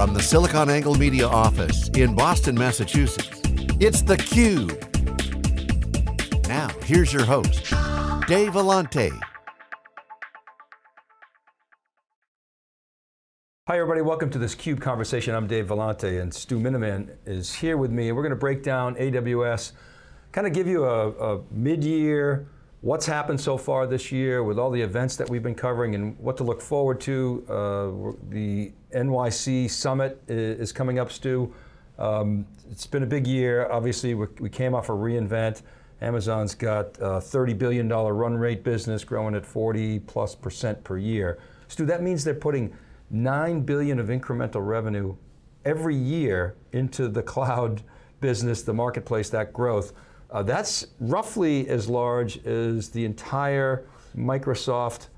From the SiliconANGLE Media office in Boston, Massachusetts, it's theCUBE. Now, here's your host, Dave Vellante. Hi everybody, welcome to this CUBE conversation. I'm Dave Vellante and Stu Miniman is here with me. We're going to break down AWS, kind of give you a, a mid-year, what's happened so far this year with all the events that we've been covering and what to look forward to. Uh, the NYC Summit is coming up, Stu. Um, it's been a big year. Obviously, we came off a reInvent. Amazon's got a $30 billion run rate business growing at 40 plus percent per year. Stu, that means they're putting 9 billion of incremental revenue every year into the cloud business, the marketplace, that growth. Uh, that's roughly as large as the entire Microsoft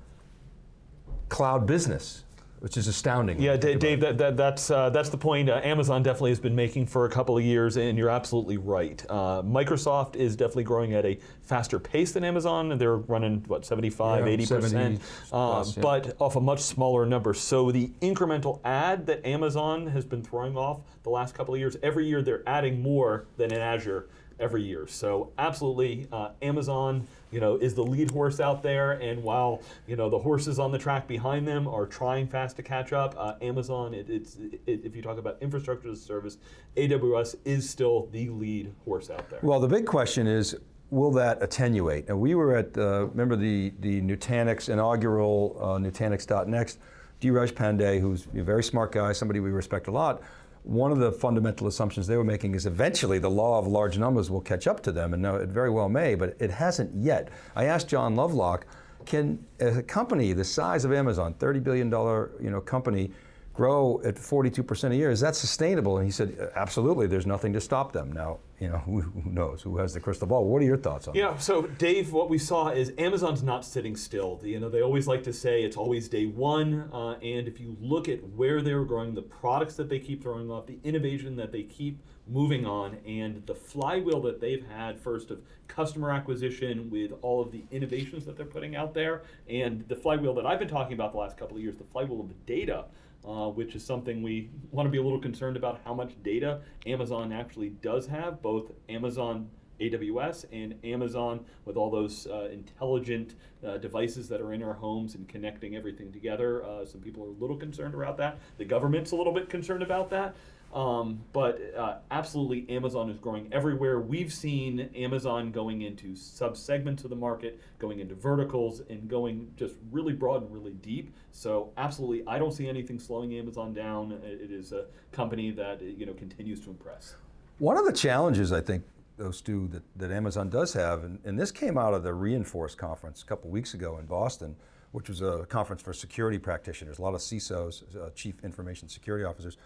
cloud business which is astounding. Yeah, Dave, Dave that, that, that's, uh, that's the point uh, Amazon definitely has been making for a couple of years, and you're absolutely right. Uh, Microsoft is definitely growing at a faster pace than Amazon. And they're running, what, 75, yeah, 80%, plus, uh, yeah. but off a much smaller number. So the incremental ad that Amazon has been throwing off the last couple of years, every year they're adding more than in Azure every year. So absolutely, uh, Amazon you know, is the lead horse out there, and while you know the horses on the track behind them are trying fast to catch up, uh, Amazon, it, it's it, if you talk about infrastructure as a service, AWS is still the lead horse out there. Well, the big question is, will that attenuate? And we were at, uh, remember the, the Nutanix inaugural uh, Nutanix.next, Dheeraj Pandey, who's a very smart guy, somebody we respect a lot, one of the fundamental assumptions they were making is eventually the law of large numbers will catch up to them, and now it very well may, but it hasn't yet. I asked John Lovelock, can a company the size of Amazon, $30 billion you know, company, grow at 42% a year, is that sustainable? And he said, absolutely, there's nothing to stop them. Now, you know, who, who knows, who has the crystal ball? What are your thoughts on yeah, that? so Dave, what we saw is Amazon's not sitting still. You know, they always like to say it's always day one, uh, and if you look at where they're growing, the products that they keep throwing off, the innovation that they keep moving on, and the flywheel that they've had first of customer acquisition with all of the innovations that they're putting out there, and the flywheel that I've been talking about the last couple of years, the flywheel of the data uh, which is something we want to be a little concerned about how much data Amazon actually does have, both Amazon AWS and Amazon with all those uh, intelligent uh, devices that are in our homes and connecting everything together. Uh, some people are a little concerned about that. The government's a little bit concerned about that. Um, but uh, absolutely, Amazon is growing everywhere. We've seen Amazon going into sub-segments of the market, going into verticals, and going just really broad and really deep. So absolutely, I don't see anything slowing Amazon down. It is a company that you know continues to impress. One of the challenges I think those two that, that Amazon does have, and, and this came out of the re:Inforce conference a couple weeks ago in Boston, which was a conference for security practitioners, a lot of CISOs, uh, chief information security officers.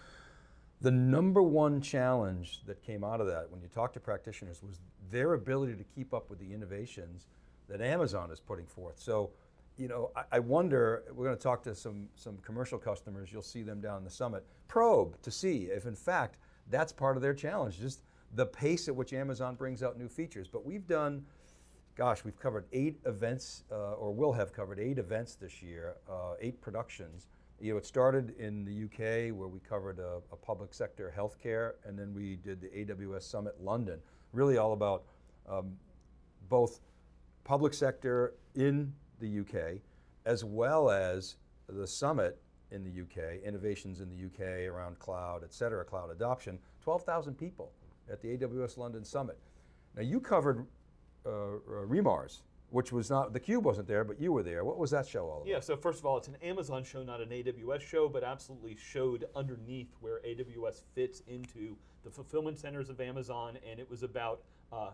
The number one challenge that came out of that when you talk to practitioners was their ability to keep up with the innovations that Amazon is putting forth. So, you know, I, I wonder, we're going to talk to some, some commercial customers, you'll see them down the summit, probe to see if in fact that's part of their challenge, just the pace at which Amazon brings out new features. But we've done, gosh, we've covered eight events, uh, or will have covered eight events this year, uh, eight productions. You know, it started in the UK where we covered a, a, public sector healthcare, and then we did the AWS Summit London. Really all about um, both public sector in the UK, as well as the summit in the UK, innovations in the UK around cloud, et cetera, cloud adoption, 12,000 people at the AWS London Summit. Now you covered uh, uh, re:MARS, which was not, the Cube wasn't there, but you were there. What was that show all about? Yeah, so first of all, it's an Amazon show, not an AWS show, but absolutely showed underneath where AWS fits into the fulfillment centers of Amazon, and it was about uh,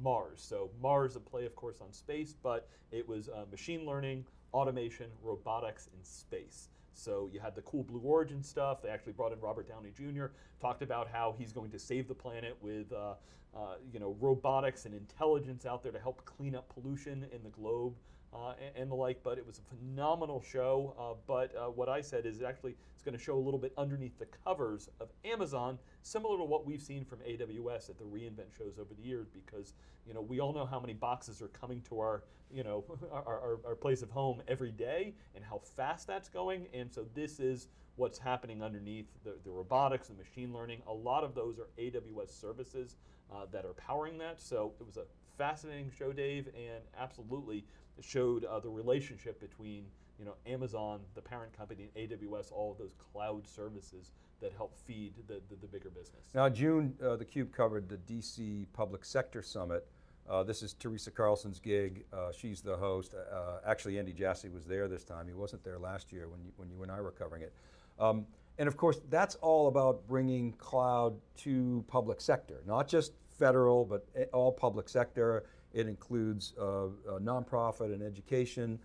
Mars. So Mars, a play, of course, on space, but it was uh, machine learning, automation, robotics, and space. So you had the cool Blue Origin stuff. They actually brought in Robert Downey Jr. Talked about how he's going to save the planet with, uh, uh, you know, robotics and intelligence out there to help clean up pollution in the globe uh, and, and, the like. But it was a phenomenal show. Uh, but uh, what I said is actually it's going to show a little bit underneath the covers of Amazon, similar to what we've seen from AWS at the reInvent shows over the years. Because you know we all know how many boxes are coming to our you know, our, our, our, place of home every day and how fast that's going. And so this is what's happening underneath the, the robotics, the machine learning. A lot of those are AWS services uh, that are powering that. So it was a fascinating show, Dave, and absolutely showed uh, the relationship between you know Amazon, the parent company, and AWS, all of those cloud services that help feed the, the, the bigger business. Now June, uh, theCUBE covered the DC Public Sector Summit. Uh, this is Teresa Carlson's gig. Uh, she's the host. Uh, actually, Andy Jassy was there this time. He wasn't there last year when you, when you and I were covering it. Um, and of course, that's all about bringing cloud to public sector, not just federal, but all public sector. It includes uh, nonprofit and education,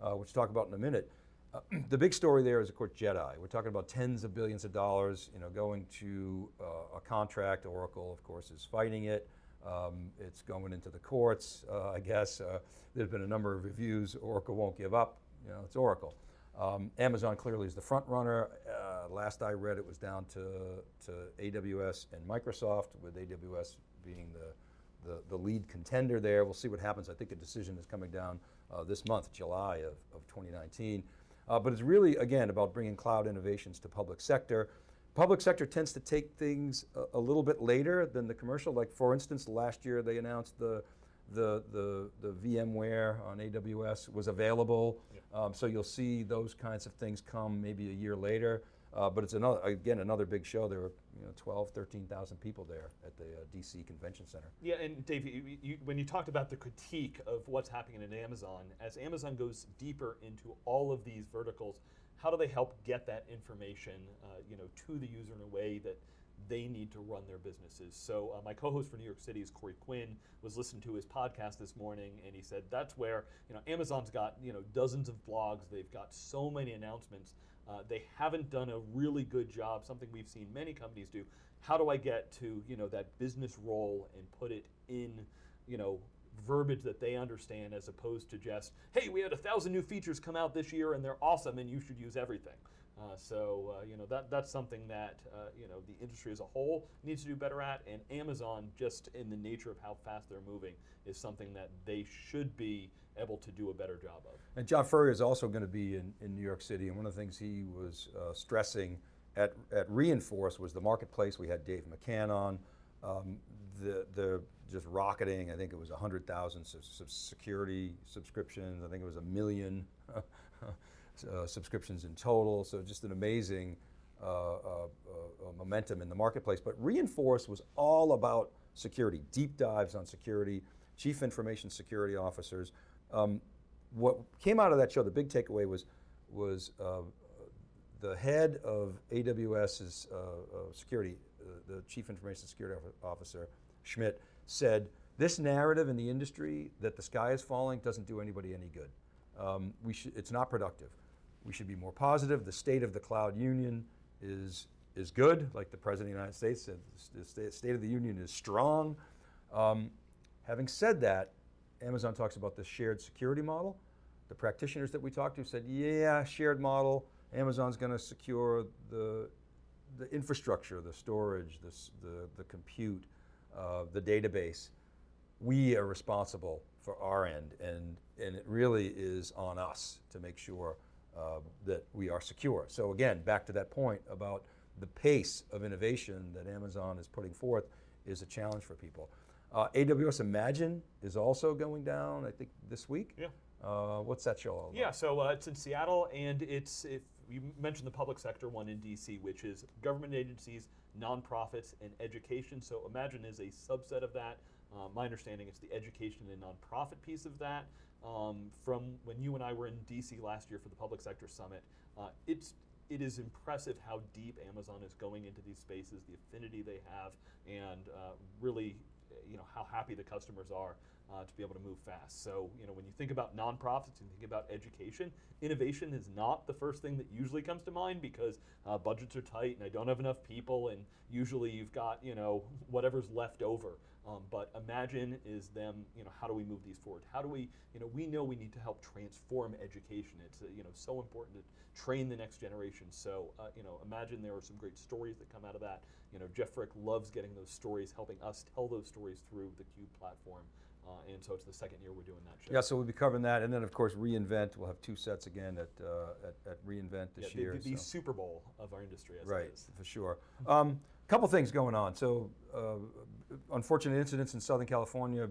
uh, which we'll talk about in a minute. Uh, the big story there is, of course, JEDI. We're talking about tens of billions of dollars, you know, going to uh, a contract. Oracle, of course, is fighting it. Um, it's going into the courts, uh, I guess. Uh, there's been a number of reviews. Oracle won't give up. You know, it's Oracle. Um, Amazon clearly is the front runner. Uh, last I read, it was down to, to AWS and Microsoft, with AWS being the, the, the, lead contender there. We'll see what happens. I think a decision is coming down uh, this month, July of, of 2019. Uh, but it's really, again, about bringing cloud innovations to public sector. Public sector tends to take things a, a, little bit later than the commercial. Like for instance, last year they announced the, the, the, the VMware on AWS was available. Yeah. Um, so you'll see those kinds of things come maybe a year later. Uh, but it's another, again, another big show. There were you know, 12, 13,000 people there at the uh, DC Convention Center. Yeah, and Dave, you, you, when you talked about the critique of what's happening in Amazon, as Amazon goes deeper into all of these verticals, how do they help get that information uh, you know, to the user in a way that they need to run their businesses. So uh, my co-host for New York City is Corey Quinn, was listening to his podcast this morning and he said that's where, you know, Amazon's got, you know, dozens of blogs, they've got so many announcements, uh, they haven't done a really good job, something we've seen many companies do. How do I get to, you know, that business role and put it in, you know, verbiage that they understand as opposed to just, hey, we had a thousand new features come out this year and they're awesome and you should use everything. Uh, so uh, you know that that's something that uh, you know the industry as a whole needs to do better at, and Amazon, just in the nature of how fast they're moving, is something that they should be able to do a better job of. And John Furrier is also going to be in, in New York City, and one of the things he was uh, stressing at, at re:Inforce was the marketplace. We had Dave McCann on. Um, the, the just rocketing, I think it was 100,000 security subscriptions, I think it was a million uh, subscriptions in total, so just an amazing uh, uh, uh, momentum in the marketplace. But re:Inforce was all about security, deep dives on security, chief information security officers. Um, what came out of that show, the big takeaway was, was the head of AWS's security, the chief information security officer, Schmidt, said, this narrative in the industry that the sky is falling doesn't do anybody any good. Um, we it's not productive. We should be more positive. The state of the cloud union is, is good, like the President of the United States said, the state of the union is strong. Um, having said that, Amazon talks about the shared security model. The practitioners that we talked to said, yeah, shared model, Amazon's going to secure the, the infrastructure, the storage, the, the, the compute, uh, the database. We are responsible for our end, and, and it really is on us to make sure uh, that we are secure. So again, back to that point about the pace of innovation that Amazon is putting forth is a challenge for people. Uh, AWS Imagine is also going down, I think this week. Yeah. Uh, what's that show all about? Yeah, so uh, it's in Seattle and it's, if you mentioned the public sector one in DC, which is government agencies, nonprofits, and education. So Imagine is a subset of that. Uh, my understanding it's the education and nonprofit piece of that. Um, from when you and I were in DC last year for the Public Sector Summit, uh, it's it is impressive how deep Amazon is going into these spaces, the affinity they have, and uh, really you know, how happy the customers are uh, to be able to move fast. So, you know, when you think about nonprofits and think about education, innovation is not the first thing that usually comes to mind because uh, budgets are tight and I don't have enough people and usually you've got, you know, whatever's left over. Um, but imagine is them, you know, how do we move these forward? How do we, you know, we know we need to help transform education. It's, uh, you know, so important to train the next generation. So, uh, you know, imagine there are some great stories that come out of that. You know, Jeff Frick loves getting those stories, helping us tell those stories through the CUBE platform. Uh, and so it's the second year we're doing that show. Yeah, so we'll be covering that, and then of course reInvent. We'll have two sets again at uh, at, at reInvent this Yeah, year. the, the so- Super Bowl of our industry, as Right, it is. for sure. Um, couple things going on. So, uh, unfortunate incidents in Southern California,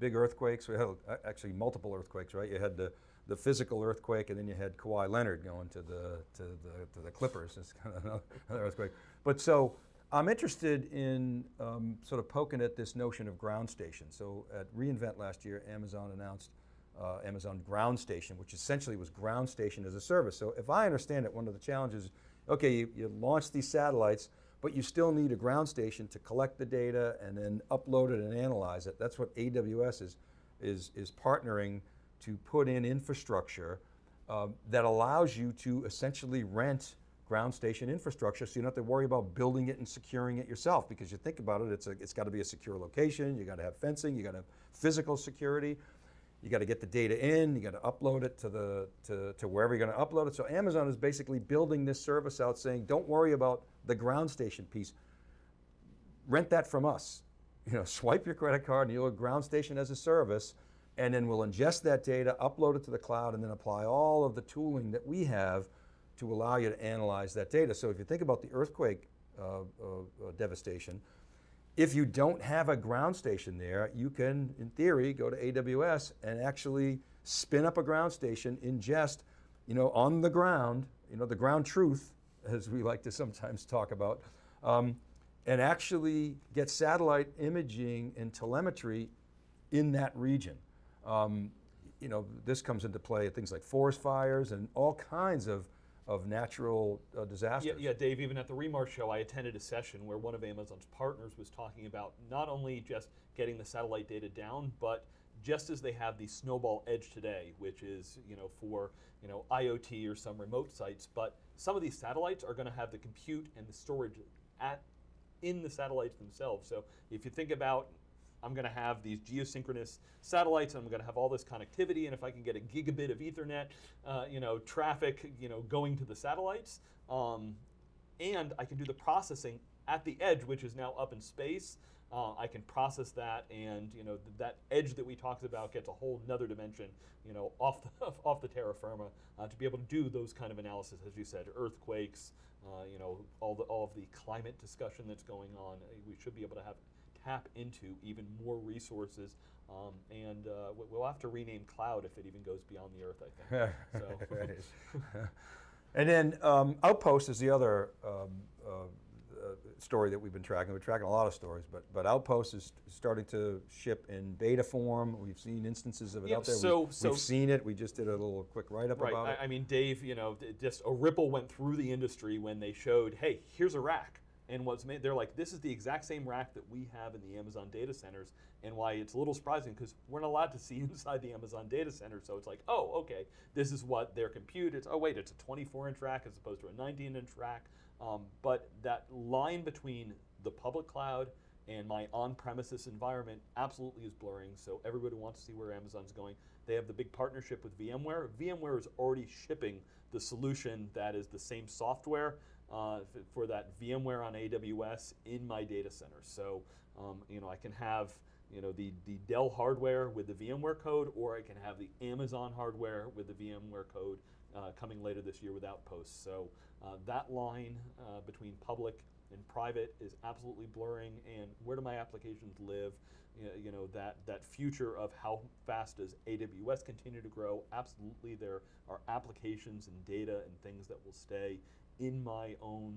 big earthquakes. We had uh, actually multiple earthquakes, right? You had the, the physical earthquake, and then you had Kawhi Leonard going to the to the to the Clippers. It's kind of another, earthquake. But so. I'm interested in um, sort of poking at this notion of ground station. So at reInvent last year, Amazon announced uh, Amazon Ground Station, which essentially was ground station as a service. So if I understand it, one of the challenges, okay, you, you launch these satellites, but you still need a ground station to collect the data and then upload it and analyze it. That's what AWS is, is, is partnering to put in infrastructure um, that allows you to essentially rent ground station infrastructure so you don't have to worry about building it and securing it yourself because you think about it, it's, it's got to be a secure location, you got to have fencing, you got to have physical security, you got to get the data in, you got to upload it to, the, to, to wherever you're going to upload it. So Amazon is basically building this service out saying, don't worry about the ground station piece, rent that from us. You know, swipe your credit card and you'll have ground station as a service, and then we'll ingest that data, upload it to the cloud, and then apply all of the tooling that we have to allow you to analyze that data. So if you think about the earthquake uh, uh, uh, devastation, if you don't have a ground station there, you can, in theory, go to AWS and actually spin up a ground station, ingest, you know, on the ground, you know, the ground truth, as we like to sometimes talk about, um, and actually get satellite imaging and telemetry in that region. Um, you know, this comes into play at things like forest fires and all kinds of, of natural uh, disasters. Yeah, yeah, Dave, even at the Remar show, I attended a session where one of Amazon's partners was talking about not only just getting the satellite data down, but just as they have the Snowball Edge today, which is you know for you know IoT or some remote sites, but some of these satellites are going to have the compute and the storage at in the satellites themselves. So if you think about I'm going to have these geosynchronous satellites, and I'm going to have all this connectivity. And if I can get a gigabit of Ethernet, uh, you know, traffic, you know, going to the satellites, um, and I can do the processing at the edge, which is now up in space. Uh, I can process that, and you know th- that edge that we talked about gets a whole nother dimension, you know, off the off the terra firma uh, to be able to do those kind of analysis, as you said, earthquakes, uh, you know, all the all of the climate discussion that's going on. Uh, We should be able to have tap into even more resources, um, and uh, we- we'll have to rename cloud if it even goes beyond the Earth. I think. so. And then um, Outpost is the other um, uh, uh, story that we've been tracking. We're tracking a lot of stories, but but Outpost is starting to ship in beta form. We've seen instances of it Yeah, out there. so- we've, so- we've seen it. We just did a little quick write up Right. about I, it. I mean, Dave, you know, just a ripple went through the industry when they showed, hey, here's a rack. And what's made, they're like, this is the exact same rack that we have in the Amazon data centers. And why it's a little surprising because we're not allowed to see inside the Amazon data center. So it's like, oh, okay, this is what their compute is. Oh, wait, it's a 24 inch rack as opposed to a 19 inch rack. Um, but that line between the public cloud and my on-premises environment absolutely is blurring. So everybody wants to see where Amazon's going. They have the big partnership with VMware. VMware is already shipping the solution that is the same software uh, for that VMware on AWS in my data center. So um, you know I can have you know the the Dell hardware with the VMware code, or I can have the Amazon hardware with the VMware code uh, coming later this year with Outposts. So uh, that line uh, between public and private is absolutely blurring. And where do my applications live? You know, you know that that future of how fast does AWS continue to grow? Absolutely, there are applications and data and things that will stay in my own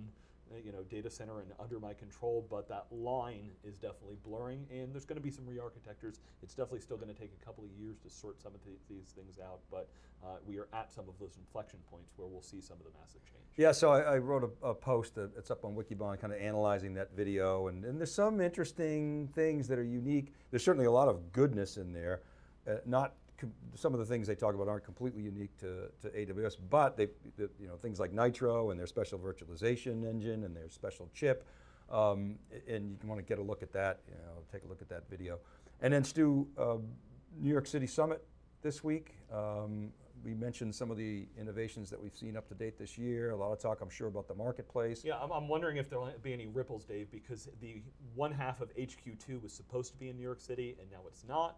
uh, you know data center and under my control but that line is definitely blurring and there's going to be some re-architectures it's definitely still going to take a couple of years to sort some of the, these things out but uh, we are at some of those inflection points where we'll see some of the massive change Yeah, so I, I wrote a, a post that it's up on Wikibon, kind of analyzing that video, and, and there's some interesting things that are unique. There's certainly a lot of goodness in there. Uh, not some of the things they talk about aren't completely unique to, to AWS, but they, the, you know, things like Nitro and their special virtualization engine and their special chip. Um, and you can want to get a look at that. You know, take a look at that video. And then Stu, uh, New York City Summit this week. Um, we mentioned some of the innovations that we've seen up to date this year. A lot of talk, I'm sure, about the marketplace. yeah I'm, I'm wondering if there'll be any ripples dave because the one half of hq2 was supposed to be in new york city and now it's not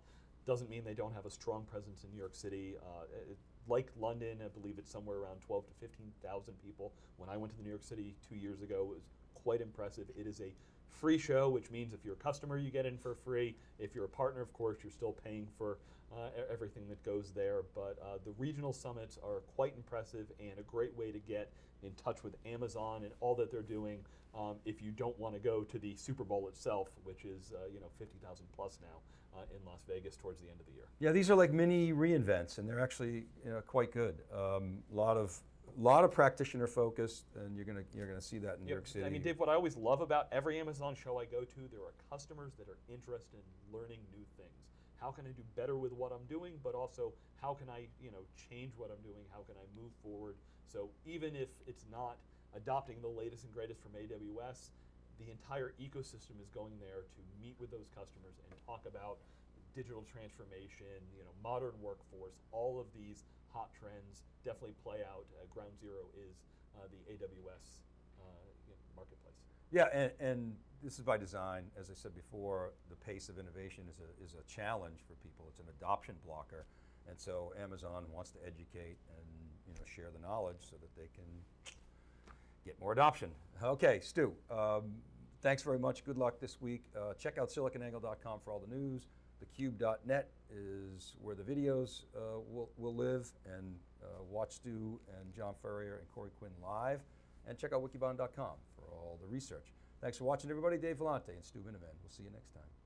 doesn't mean they don't have a strong presence in New York City. Uh, it- like London, I believe it's somewhere around 12 to 15,000 people. When I went to the New York City two years ago, it was quite impressive. It is a free show, which means if you're a customer, you get in for free. If you're a partner, of course, you're still paying for uh, everything that goes there. But uh, the regional summits are quite impressive and a great way to get in touch with Amazon and all that they're doing. Um, if you don't want to go to the Super Bowl itself, which is uh, you know 50,000 plus now uh, in Las Vegas towards the end of the year. Yeah, these are like mini reinvents, and they're actually you know, quite good. A um, lot of lot of practitioner focused, and you're gonna you're gonna see that in New York City. I mean, Dave, what I always love about every Amazon show I go to, there are customers that are interested in learning new things. How can I do better with what I'm doing, but also how can I, you know, change what I'm doing? How can I move forward? So even if it's not adopting the latest and greatest from AWS, the entire ecosystem is going there to meet with those customers and talk about digital transformation, you know, modern workforce, all of these hot trends definitely play out. Uh, Ground Zero is uh, the AWS uh, marketplace. Yeah, and, and this is by design. As I said before, the pace of innovation is a, is a challenge for people. It's an adoption blocker. And so Amazon wants to educate and you know, share the knowledge so that they can get more adoption. Okay, Stu, um, thanks very much. Good luck this week. Uh, check out siliconangle.com for all the news. Thecube.net is where the videos uh, will, will live, and uh, watch Stu and John Furrier and Corey Quinn live. And check out wikibon.com for all the research. Thanks for watching, everybody. Dave Vellante and Stu Miniman. We'll see you next time.